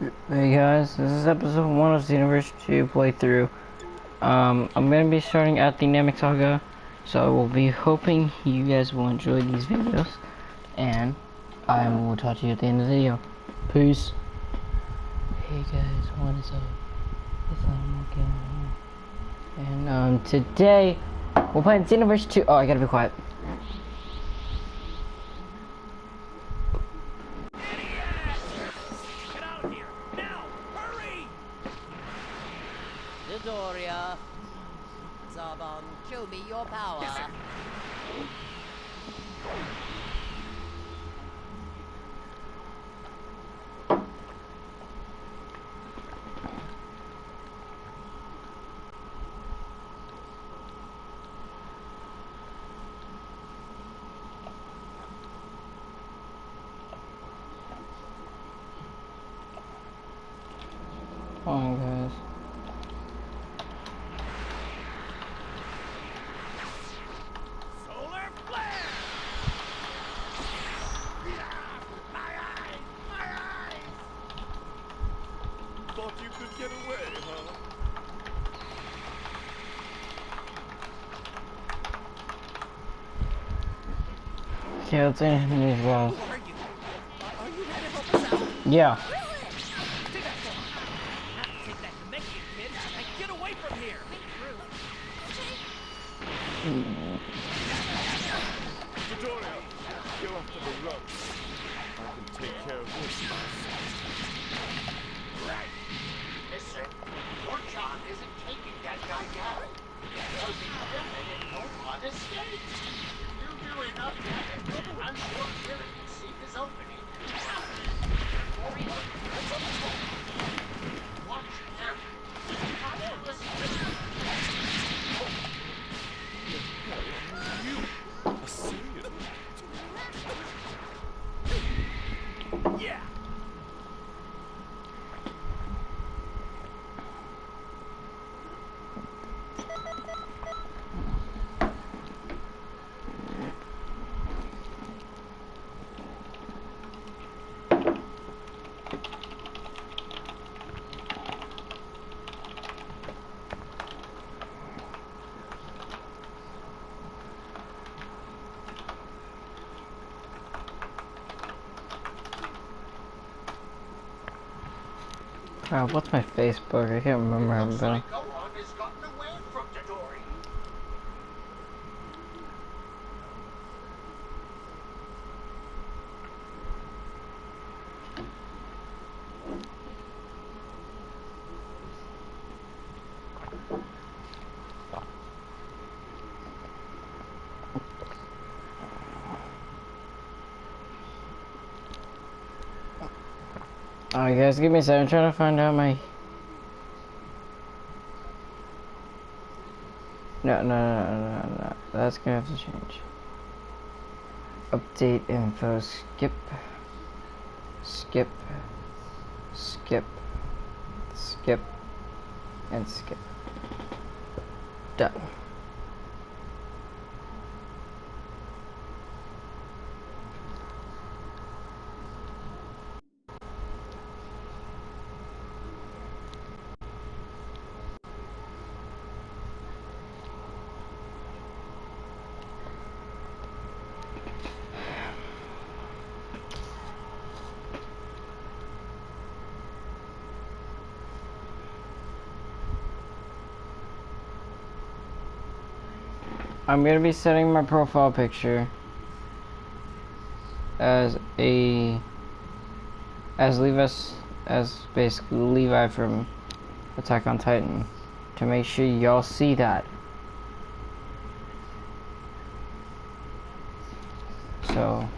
Hey guys, this is episode 1 of Xenoverse 2 playthrough. Um, I'm gonna be starting at the Namek Saga, so I will be hoping you guys will enjoy these videos, and I will talk to you at the end of the video. Peace. Hey guys, what is up? It's Animal Game. And, um, today, we're playing Xenoverse 2. Oh, I gotta be quiet. Get out of here! Now! Hurry! Dodoria. Zarbon, show me your power. Come on, guys. Solar flare! My eyes! My eyes! Thought you could get away, huh? Okay, let's end these guys. Are you? Are you here to help us out? Yeah. Take that phone. Have to take that to make you, kid, and get away from here! Dodoria, go after the. I can take care of this myself. Listen, your isn't taking that guy down. Because he's women and no one escapes. You do enough damage, I'm sure Kira can see his opening. Before he Crap, what's my Facebook? I can't remember. How to like Gohan has gotten away from Dodori. Alright guys, give me a second. I'm trying to find out my... No, no, no, no, no, no. That's gonna have to change. Update info. Skip. Skip. Skip. Skip. And skip. Done. I'm gonna be setting my profile picture as a as Levi as basically Levi from Attack on Titan to make sure y'all see that. So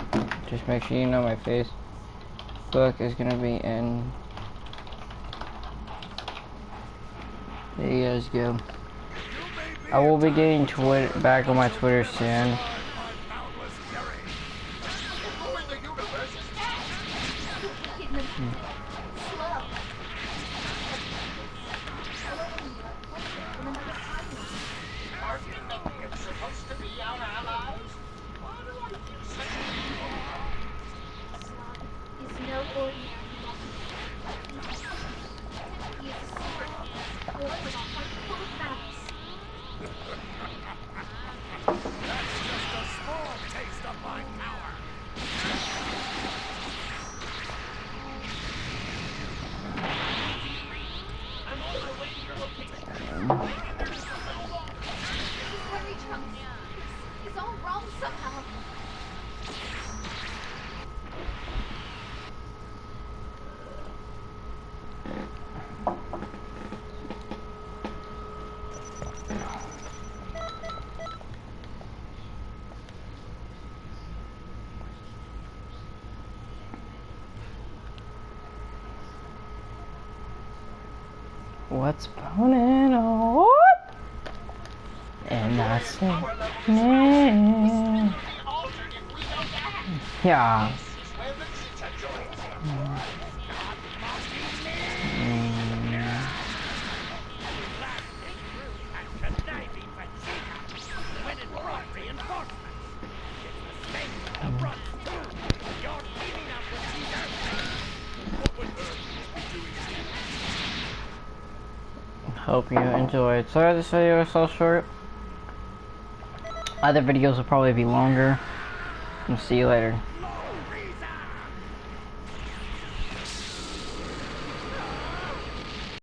just make sure you know my face. Book is gonna be in. There you guys go. I will be getting Twitter back on my Twitter soon. What's poning on? And that's it. Yeah. significantly Hope you enjoyed. Sorry this video is so short. Other videos will probably be longer. And see you later.